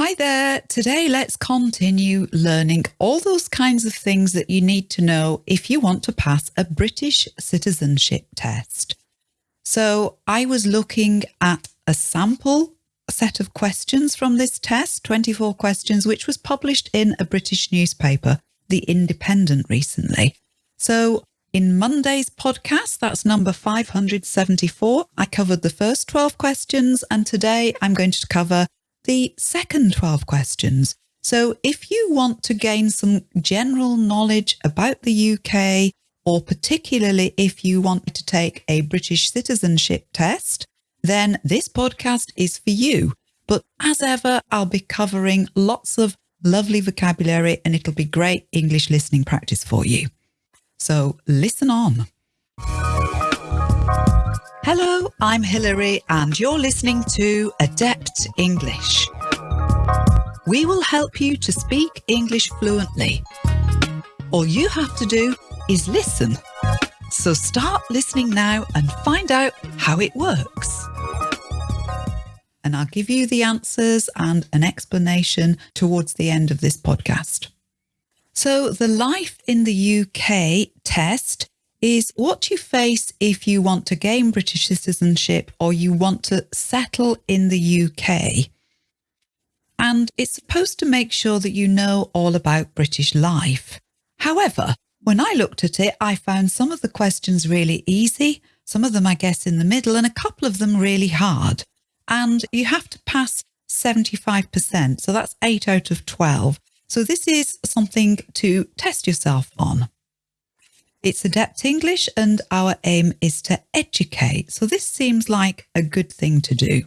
Hi there. Today, let's continue learning all those kinds of things that you need to know if you want to pass a British citizenship test. So I was looking at a sample set of questions from this test, 24 questions, which was published in a British newspaper, The Independent, recently. So in Monday's podcast, that's number 574, I covered the first 12 questions, and today I'm going to cover the second 12 questions. So if you want to gain some general knowledge about the UK, or particularly if you want to take a British citizenship test, then this podcast is for you. But as ever, I'll be covering lots of lovely vocabulary and it'll be great English listening practice for you. So listen on. Hello, I'm Hilary, and you're listening to Adept English. We will help you to speak English fluently. All you have to do is listen. So start listening now and find out how it works. And I'll give you the answers and an explanation towards the end of this podcast. So, the Life in the UK test is what you face if you want to gain British citizenship or you want to settle in the UK. And it's supposed to make sure that you know all about British life. However, when I looked at it, I found some of the questions really easy, some of them, I guess, in the middle, and a couple of them really hard. And you have to pass 75%. So that's eight out of 12. So this is something to test yourself on. It's Adept English and our aim is to educate. So this seems like a good thing to do.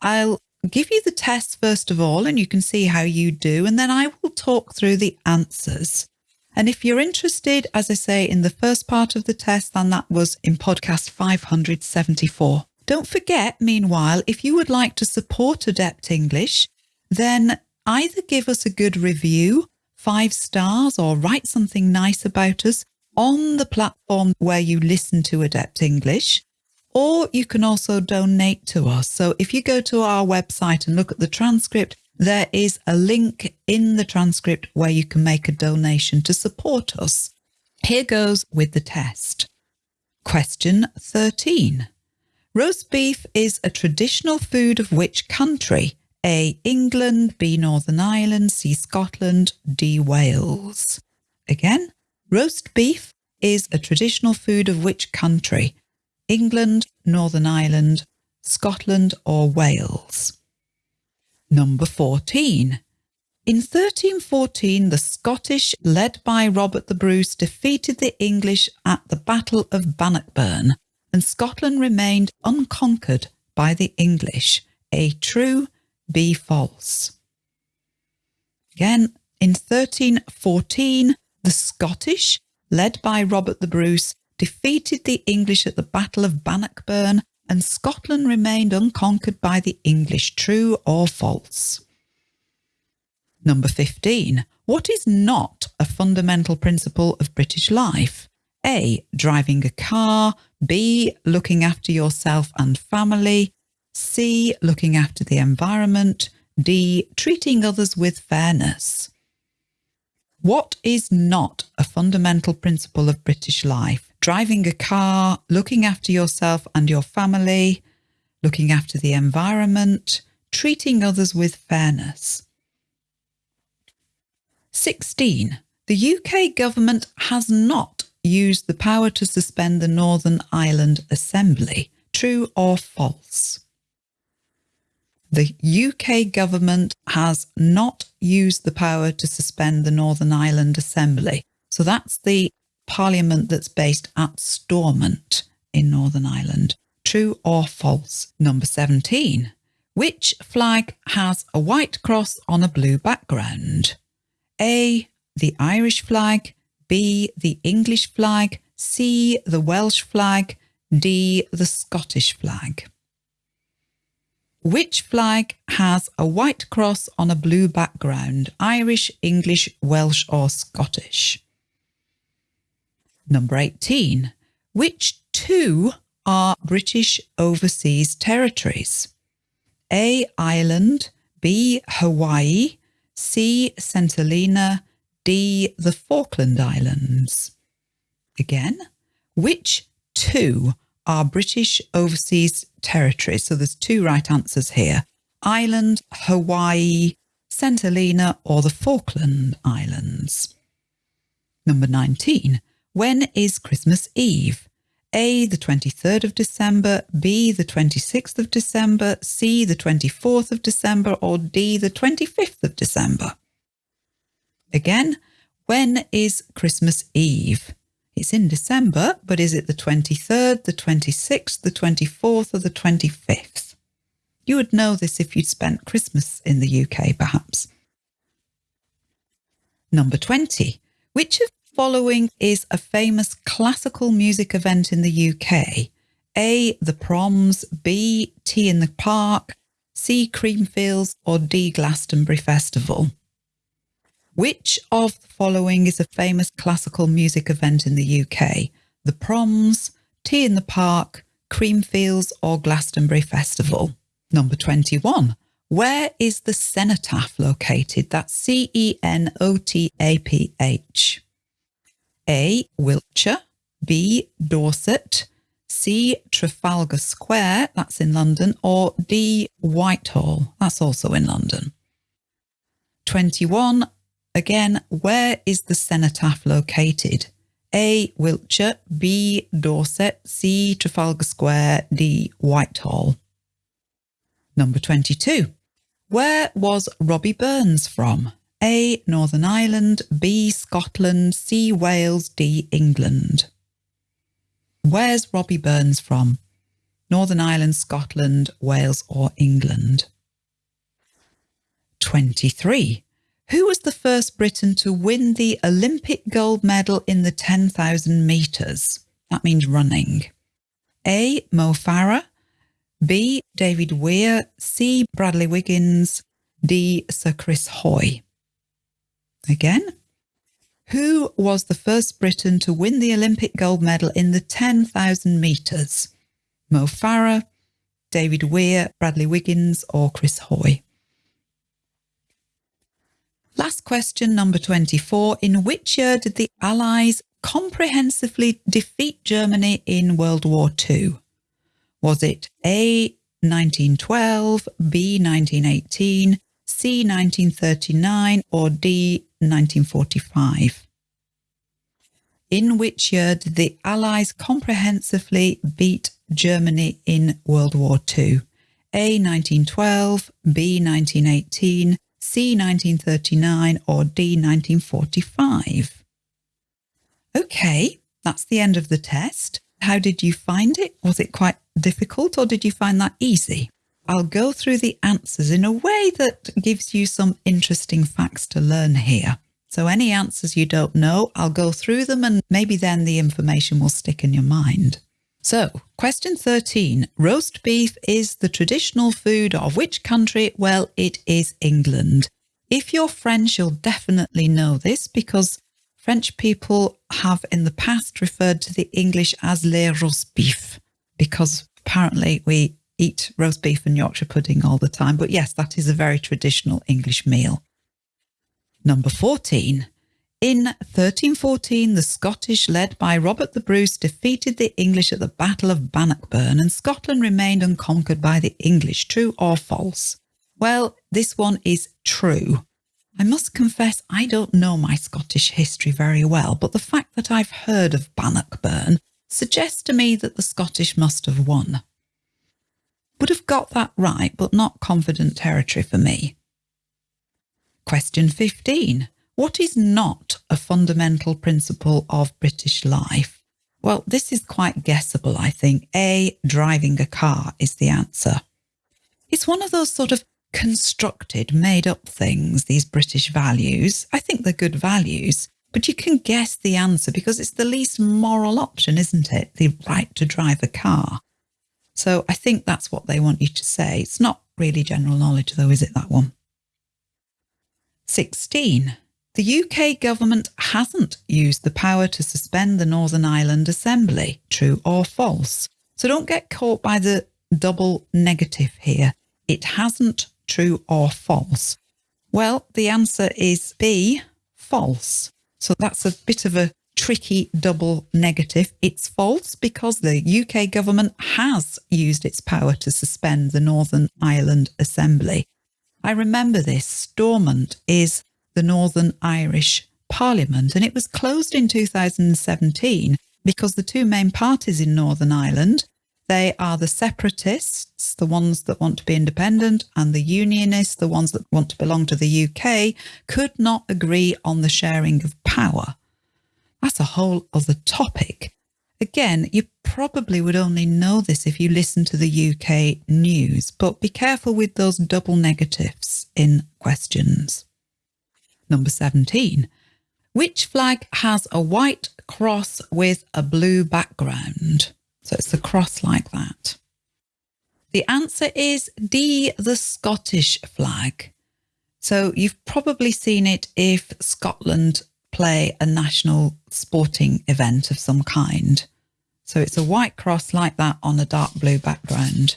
I'll give you the test first of all, and you can see how you do, and then I will talk through the answers. And if you're interested, as I say, in the first part of the test, then that was in podcast 574. Don't forget, meanwhile, if you would like to support Adept English, then either give us a good review, five stars, or write something nice about us on the platform where you listen to Adept English, or you can also donate to us. So if you go to our website and look at the transcript, there is a link in the transcript where you can make a donation to support us. Here goes with the test. Question 13. Roast beef is a traditional food of which country? A. England, B. Northern Ireland, C. Scotland, D. Wales. Again, Roast beef is a traditional food of which country? England, Northern Ireland, Scotland or Wales? Number 14. In 1314, the Scottish, led by Robert the Bruce, defeated the English at the Battle of Bannockburn, and Scotland remained unconquered by the English. A true, B false. Again, in 1314, the Scottish, led by Robert the Bruce, defeated the English at the Battle of Bannockburn, and Scotland remained unconquered by the English. True or false? Number 15. What is not a fundamental principle of British life? A. Driving a car. B. Looking after yourself and family. C. Looking after the environment. D. Treating others with fairness. What is not a fundamental principle of British life? Driving a car, looking after yourself and your family, looking after the environment, treating others with fairness. 16. The UK government has not used the power to suspend the Northern Ireland Assembly. True or false? The UK government has not used the power to suspend the Northern Ireland Assembly. So that's the parliament that's based at Stormont in Northern Ireland. True or false? Number 17. Which flag has a white cross on a blue background? A. The Irish flag. B. The English flag. C. The Welsh flag. D. The Scottish flag. Which flag has a white cross on a blue background? Irish, English, Welsh or Scottish? Number 18. Which two are British overseas territories? A. Ireland, B. Hawaii, C. St Helena, D. The Falkland Islands. Again, which two are British overseas territories? So there's two right answers here. Ireland, Hawaii, St Helena or the Falkland Islands. Number 19. When is Christmas Eve? A. The 23rd of December, B. The 26th of December, C. The 24th of December, or D. The 25th of December. Again, when is Christmas Eve? It's in December, but is it the 23rd, the 26th, the 24th, or the 25th? You would know this if you'd spent Christmas in the UK, perhaps. Number 20. Which of the following is a famous classical music event in the UK? A. The Proms, B. T in the Park, C. Creamfields, or D. Glastonbury Festival? Which of the following is a famous classical music event in the UK? The Proms, T in the Park, Creamfields, or Glastonbury Festival? Number 21. Where is the cenotaph located? That's C E N O T A P H. A. Wiltshire, B. Dorset, C. Trafalgar Square, that's in London, or D. Whitehall, that's also in London. 21. Again, where is the cenotaph located? A. Wiltshire, B. Dorset, C. Trafalgar Square, D. Whitehall. Number 22. Where was Robbie Burns from? A. Northern Ireland, B. Scotland, C. Wales, D. England. Where's Robbie Burns from? Northern Ireland, Scotland, Wales or England? 23. Who was the first Briton to win the Olympic gold medal in the 10,000 metres? That means running. A. Mo Farah, B. David Weir, C. Bradley Wiggins, D. Sir Chris Hoy. Again, who was the first Briton to win the Olympic gold medal in the 10,000 metres? Mo Farah, David Weir, Bradley Wiggins, or Chris Hoy? Last question, number 24. In which year did the Allies comprehensively defeat Germany in World War II? Was it A, 1912, B, 1918, C, 1939, or D, 1945? In which year did the Allies comprehensively beat Germany in World War II? A, 1912, B, 1918, C, 1939, or D, 1945? Okay, that's the end of the test. How did you find it? Was it quite difficult or did you find that easy? I'll go through the answers in a way that gives you some interesting facts to learn here. So any answers you don't know, I'll go through them and maybe then the information will stick in your mind. So, question 13. Roast beef is the traditional food of which country? Well, it is England. If you're French, you'll definitely know this because French people have in the past referred to the English as le roast beef because apparently we eat roast beef and Yorkshire pudding all the time. But yes, that is a very traditional English meal. Number 14. In 1314, the Scottish, led by Robert the Bruce, defeated the English at the Battle of Bannockburn, and Scotland remained unconquered by the English. True or false? Well, this one is true. I must confess I don't know my Scottish history very well, but the fact that I've heard of Bannockburn suggests to me that the Scottish must have won. Would have got that right, but not confident territory for me. Question 15. What is not a fundamental principle of British life? Well, this is quite guessable, I think. A, driving a car is the answer. It's one of those sort of constructed, made up things, these British values. I think they're good values, but you can guess the answer because it's the least moral option, isn't it? The right to drive a car. So I think that's what they want you to say. It's not really general knowledge, though, is it, that one? 16. The UK government hasn't used the power to suspend the Northern Ireland Assembly. True or false? So don't get caught by the double negative here. It hasn't true or false? Well, the answer is B, false. So that's a bit of a tricky double negative. It's false because the UK government has used its power to suspend the Northern Ireland Assembly. I remember this. Stormont is the Northern Irish Parliament and it was closed in 2017 because the two main parties in Northern Ireland, they are the separatists, the ones that want to be independent, and the unionists, the ones that want to belong to the UK, could not agree on the sharing of power. That's a whole other topic. Again, you probably would only know this if you listen to the UK news, but be careful with those double negatives in questions. Number 17. Which flag has a white cross with a blue background? So it's a cross like that. The answer is D, the Scottish flag. So you've probably seen it if Scotland play a national sporting event of some kind. So it's a white cross like that on a dark blue background.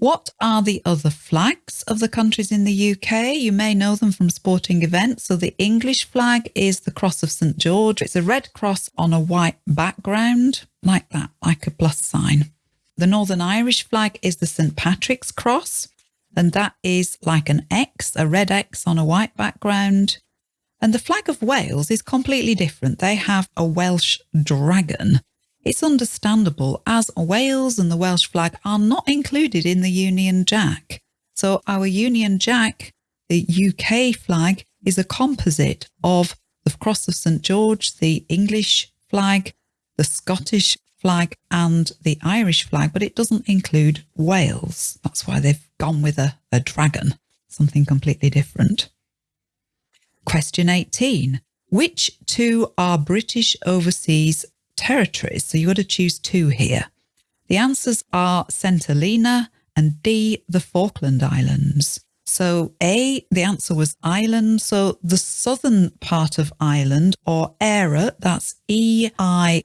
What are the other flags of the countries in the UK? You may know them from sporting events. So the English flag is the Cross of St George. It's a red cross on a white background, like that, like a plus sign. The Northern Irish flag is the St Patrick's Cross, and that is like an X, a red X on a white background. And the flag of Wales is completely different. They have a Welsh dragon it's understandable as Wales and the Welsh flag are not included in the Union Jack. So our Union Jack, the UK flag, is a composite of the Cross of St George, the English flag, the Scottish flag and the Irish flag, but it doesn't include Wales. That's why they've gone with a, a dragon, something completely different. Question 18. Which two are British overseas territories. So you've got to choose two here. The answers are. Helena and D, the Falkland Islands. So A, the answer was Ireland. So the southern part of Ireland or Eire, that's E-I-R-E,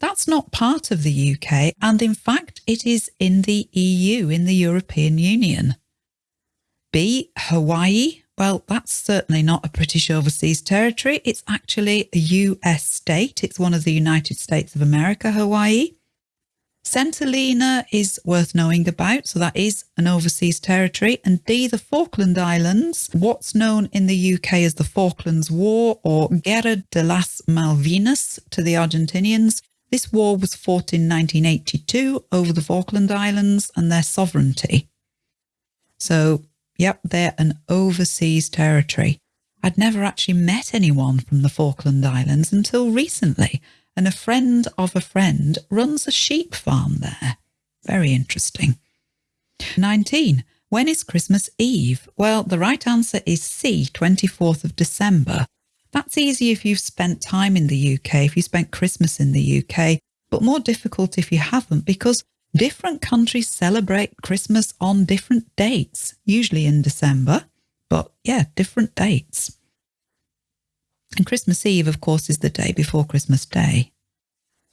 that's not part of the UK. And in fact, it is in the EU, in the European Union. B, Hawaii, well, that's certainly not a British overseas territory. It's actually a US state. It's one of the United States of America, Hawaii. Helena is worth knowing about, so that is an overseas territory. And D, the Falkland Islands, what's known in the UK as the Falklands War or Guerra de las Malvinas to the Argentinians. This war was fought in 1982 over the Falkland Islands and their sovereignty. So Yep, they're an overseas territory. I'd never actually met anyone from the Falkland Islands until recently, and a friend of a friend runs a sheep farm there. Very interesting. 19. When is Christmas Eve? Well, the right answer is C, 24th of December. That's easy if you've spent time in the UK, if you spent Christmas in the UK, but more difficult if you haven't because different countries celebrate Christmas on different dates, usually in December, but yeah, different dates. And Christmas Eve, of course, is the day before Christmas Day.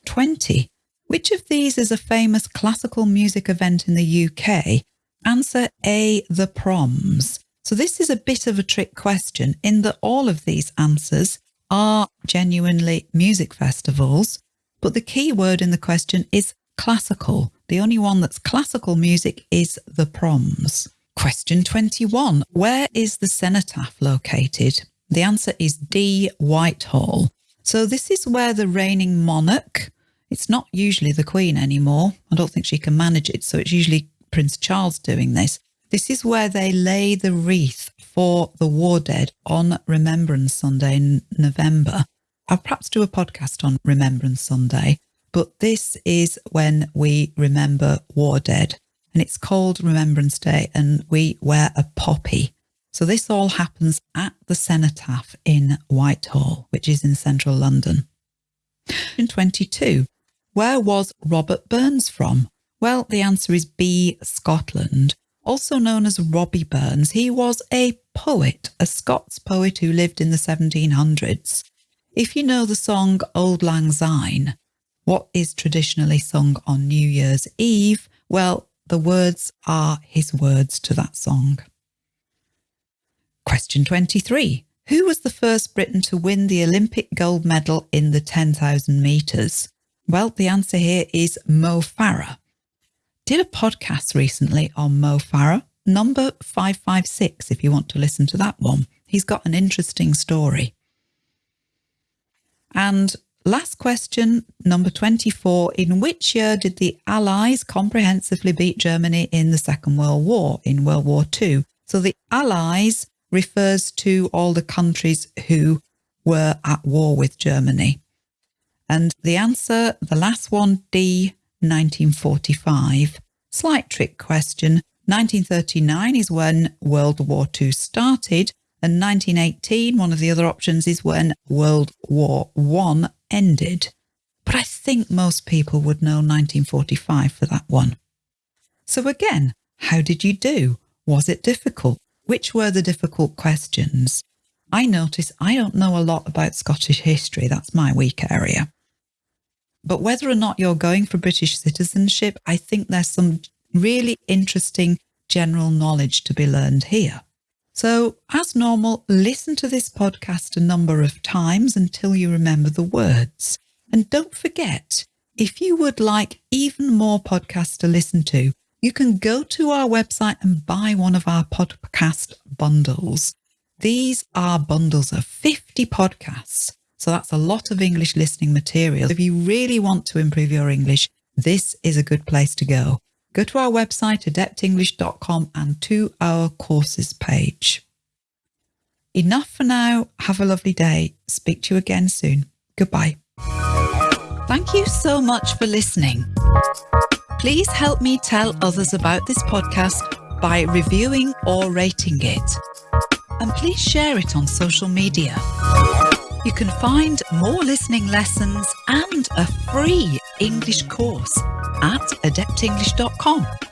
20. Which of these is a famous classical music event in the UK? Answer A, the proms. So this is a bit of a trick question in that all of these answers are genuinely music festivals, but the key word in the question is classical. The only one that's classical music is the proms. Question 21. Where is the cenotaph located? The answer is D, Whitehall. So this is where the reigning monarch, it's not usually the Queen anymore. I don't think she can manage it. So it's usually Prince Charles doing this. This is where they lay the wreath for the war dead on Remembrance Sunday in November. I'll perhaps do a podcast on Remembrance Sunday but this is when we remember war dead and it's called Remembrance Day and we wear a poppy. So this all happens at the Cenotaph in Whitehall, which is in central London. In 22, where was Robert Burns from? Well, the answer is B, Scotland. Also known as Robbie Burns, he was a poet, a Scots poet who lived in the 1700s. If you know the song Auld Lang Syne, what is traditionally sung on New Year's Eve? Well, the words are his words to that song. Question 23. Who was the first Briton to win the Olympic gold medal in the 10,000 metres? Well, the answer here is Mo Farah. Did a podcast recently on Mo Farah, number 556, if you want to listen to that one. He's got an interesting story. And last question, number 24. In which year did the Allies comprehensively beat Germany in the Second World War, in World War II? So the Allies refers to all the countries who were at war with Germany. And the answer, the last one, D, 1945. Slight trick question. 1939 is when World War II started, and 1918, one of the other options, is when World War I ended. But I think most people would know 1945 for that one. So again, how did you do? Was it difficult? Which were the difficult questions? I notice I don't know a lot about Scottish history. That's my weak area. But whether or not you're going for British citizenship, I think there's some really interesting general knowledge to be learned here. So, as normal, listen to this podcast a number of times until you remember the words. And don't forget, if you would like even more podcasts to listen to, you can go to our website and buy one of our podcast bundles. These are bundles of 50 podcasts so that's a lot of English listening material. If you really want to improve your English, this is a good place to go. Go to our website, adeptenglish.com and to our courses page. Enough for now. Have a lovely day. Speak to you again soon. Goodbye. Thank you so much for listening. Please help me tell others about this podcast by reviewing or rating it. And please share it on social media. You can find more listening lessons and a free English course at adeptenglish.com.